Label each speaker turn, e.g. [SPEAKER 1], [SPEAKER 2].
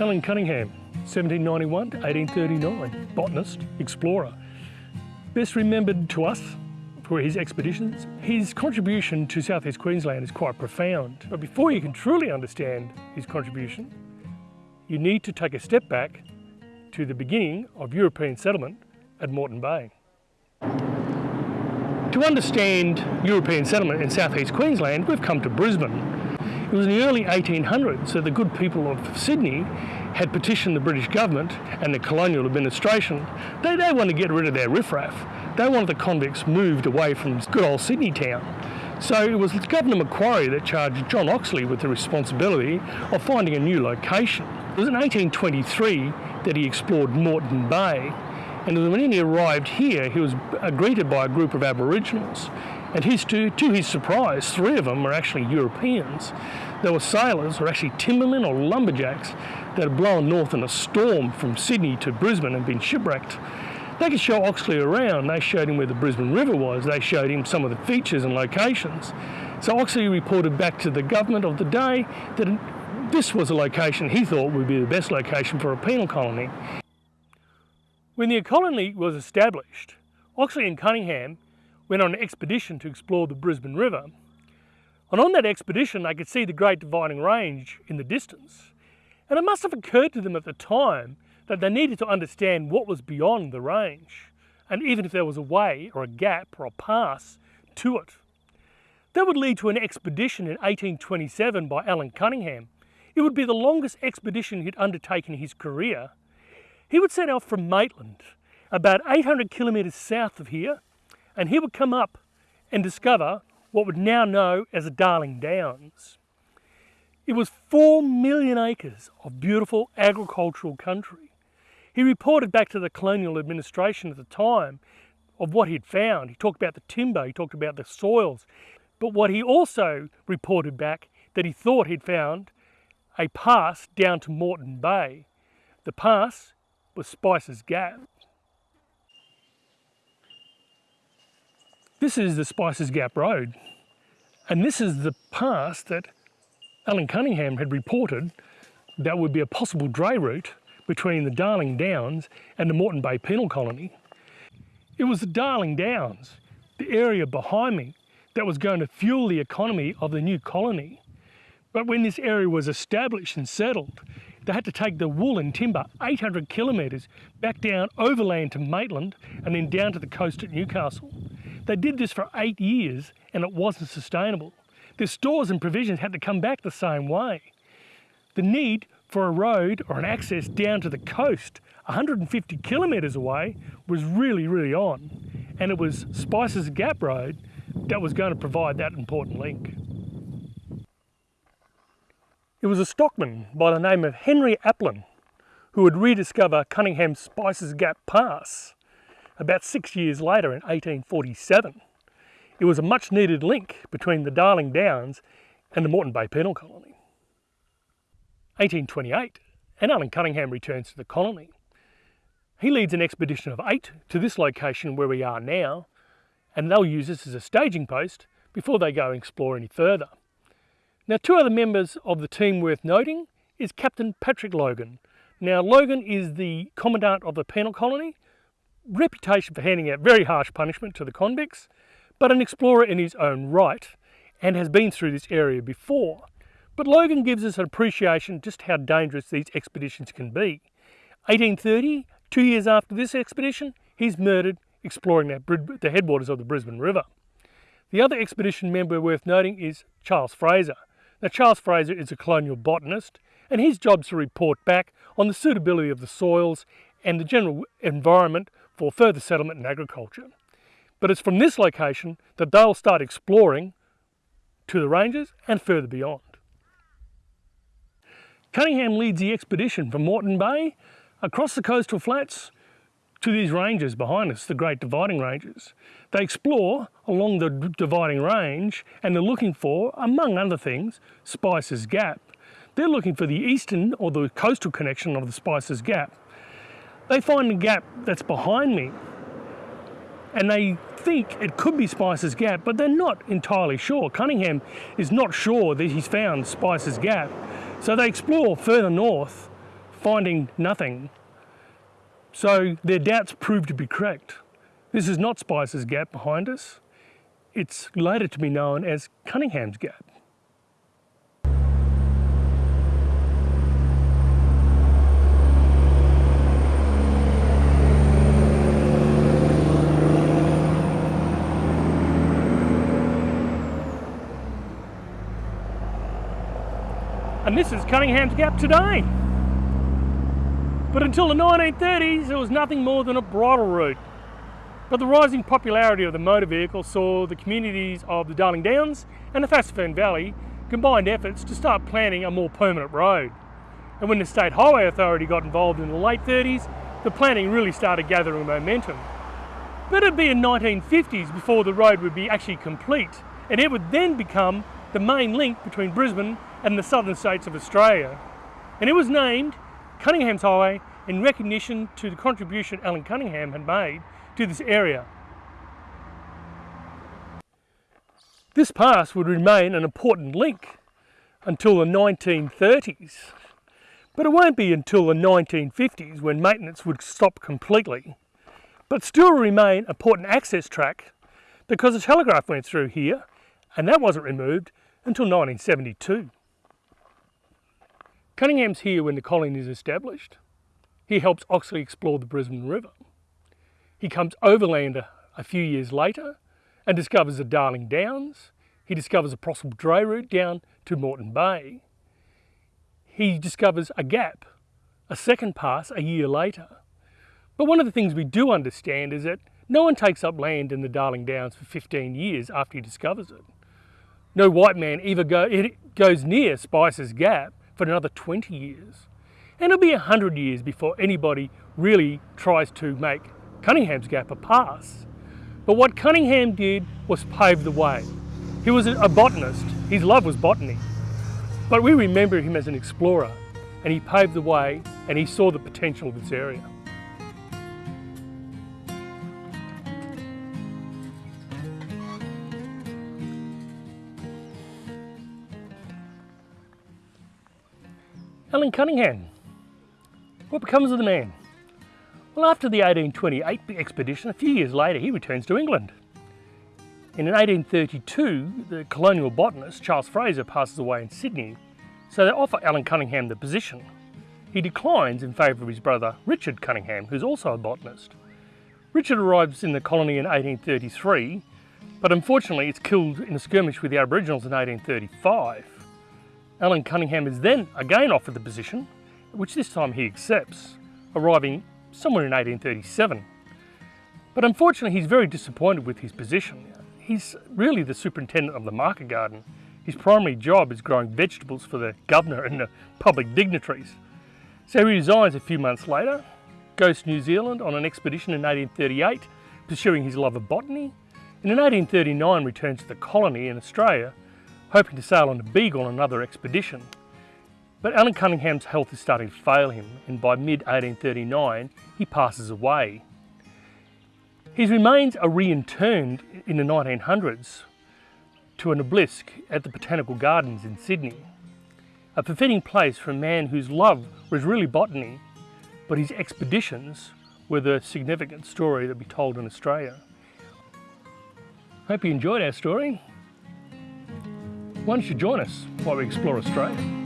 [SPEAKER 1] Allan Cunningham, 1791 to 1839, botanist, explorer. Best remembered to us for his expeditions. His contribution to southeast Queensland is quite profound. But before you can truly understand his contribution, you need to take a step back to the beginning of European settlement at Moreton Bay. To understand European settlement in southeast Queensland, we've come to Brisbane. It was in the early 1800s that the good people of Sydney had petitioned the British government and the colonial administration. They, they wanted to get rid of their riffraff. They wanted the convicts moved away from good old Sydney town. So it was Governor Macquarie that charged John Oxley with the responsibility of finding a new location. It was in 1823 that he explored Moreton Bay and when he arrived here he was greeted by a group of Aboriginals and his, to, to his surprise, three of them were actually Europeans. They were sailors, or actually timbermen or lumberjacks, that had blown north in a storm from Sydney to Brisbane and been shipwrecked. They could show Oxley around. They showed him where the Brisbane River was. They showed him some of the features and locations. So Oxley reported back to the government of the day that this was a location he thought would be the best location for a penal colony. When the colony was established, Oxley and Cunningham went on an expedition to explore the Brisbane River. And on that expedition, they could see the Great Dividing Range in the distance. And it must have occurred to them at the time that they needed to understand what was beyond the range, and even if there was a way or a gap or a pass to it. That would lead to an expedition in 1827 by Allan Cunningham. It would be the longest expedition he'd undertaken in his career. He would set out from Maitland, about 800 kilometres south of here, and he would come up and discover what we'd now know as the Darling Downs. It was four million acres of beautiful agricultural country. He reported back to the colonial administration at the time of what he'd found. He talked about the timber, he talked about the soils, but what he also reported back that he thought he'd found a pass down to Moreton Bay. The pass was Spicer's Gap. This is the Spicer's Gap Road, and this is the pass that Allan Cunningham had reported that would be a possible dray route between the Darling Downs and the Moreton Bay Penal Colony. It was the Darling Downs, the area behind me, that was going to fuel the economy of the new colony. But when this area was established and settled, they had to take the wool and timber 800 kilometres back down overland to Maitland and then down to the coast at Newcastle. They did this for eight years and it wasn't sustainable. Their stores and provisions had to come back the same way. The need for a road or an access down to the coast 150 kilometres away was really, really on. And it was Spicer's Gap Road that was going to provide that important link. It was a stockman by the name of Henry Aplin who would rediscover Cunningham's Spicer's Gap Pass about six years later in 1847. It was a much needed link between the Darling Downs and the Moreton Bay Penal Colony. 1828, and Allan Cunningham returns to the colony. He leads an expedition of eight to this location where we are now, and they'll use this as a staging post before they go and explore any further. Now two other members of the team worth noting is Captain Patrick Logan. Now Logan is the Commandant of the penal colony reputation for handing out very harsh punishment to the convicts, but an explorer in his own right and has been through this area before. But Logan gives us an appreciation just how dangerous these expeditions can be. 1830, two years after this expedition, he's murdered exploring the headwaters of the Brisbane River. The other expedition member worth noting is Charles Fraser. Now Charles Fraser is a colonial botanist and his job is to report back on the suitability of the soils and the general environment for further settlement and agriculture. But it's from this location that they'll start exploring to the ranges and further beyond. Cunningham leads the expedition from Moreton Bay across the coastal flats to these ranges behind us, the Great Dividing Ranges. They explore along the Dividing Range and they're looking for, among other things, Spicer's Gap. They're looking for the eastern or the coastal connection of the Spicer's Gap. They find the gap that's behind me and they think it could be Spicer's Gap, but they're not entirely sure. Cunningham is not sure that he's found Spicer's Gap. So they explore further north finding nothing. So their doubts prove to be correct. This is not Spicer's Gap behind us. It's later to be known as Cunningham's Gap. And this is Cunningham's Gap today. But until the 1930s, it was nothing more than a bridle route. But the rising popularity of the motor vehicle saw the communities of the Darling Downs and the Fassifern Valley combined efforts to start planning a more permanent road. And when the State Highway Authority got involved in the late 30s, the planning really started gathering momentum. But it'd be in 1950s before the road would be actually complete, and it would then become the main link between Brisbane and the southern states of Australia. And it was named Cunningham's Highway in recognition to the contribution Allan Cunningham had made to this area. This pass would remain an important link until the 1930s, but it won't be until the 1950s when maintenance would stop completely, but still remain an important access track because the telegraph went through here and that wasn't removed until 1972. Cunningham's here when the colony is established. He helps Oxley explore the Brisbane River. He comes overland a, a few years later and discovers the Darling Downs. He discovers a possible dray route down to Moreton Bay. He discovers a gap, a second pass a year later. But one of the things we do understand is that no one takes up land in the Darling Downs for 15 years after he discovers it. No white man ever go, goes near Spicer's Gap for another 20 years. And it'll be 100 years before anybody really tries to make Cunningham's Gap a pass. But what Cunningham did was pave the way. He was a botanist, his love was botany. But we remember him as an explorer and he paved the way and he saw the potential of this area. Allan Cunningham. What becomes of the man? Well, after the 1828 expedition, a few years later, he returns to England. In 1832, the colonial botanist Charles Fraser passes away in Sydney, so they offer Allan Cunningham the position. He declines in favour of his brother Richard Cunningham, who's also a botanist. Richard arrives in the colony in 1833, but unfortunately it's killed in a skirmish with the Aboriginals in 1835. Allan Cunningham is then again offered the position, which this time he accepts, arriving somewhere in 1837. But unfortunately he's very disappointed with his position. He's really the superintendent of the market garden. His primary job is growing vegetables for the governor and the public dignitaries. So he resigns a few months later, goes to New Zealand on an expedition in 1838, pursuing his love of botany, and in 1839 returns to the colony in Australia hoping to sail on the Beagle on another expedition. But Allan Cunningham's health is starting to fail him and by mid-1839 he passes away. His remains are reinterred in the 1900s to an obelisk at the Botanical Gardens in Sydney. A befitting place for a man whose love was really botany, but his expeditions were the significant story that we told in Australia. Hope you enjoyed our story. Why don't you join us while we explore Australia?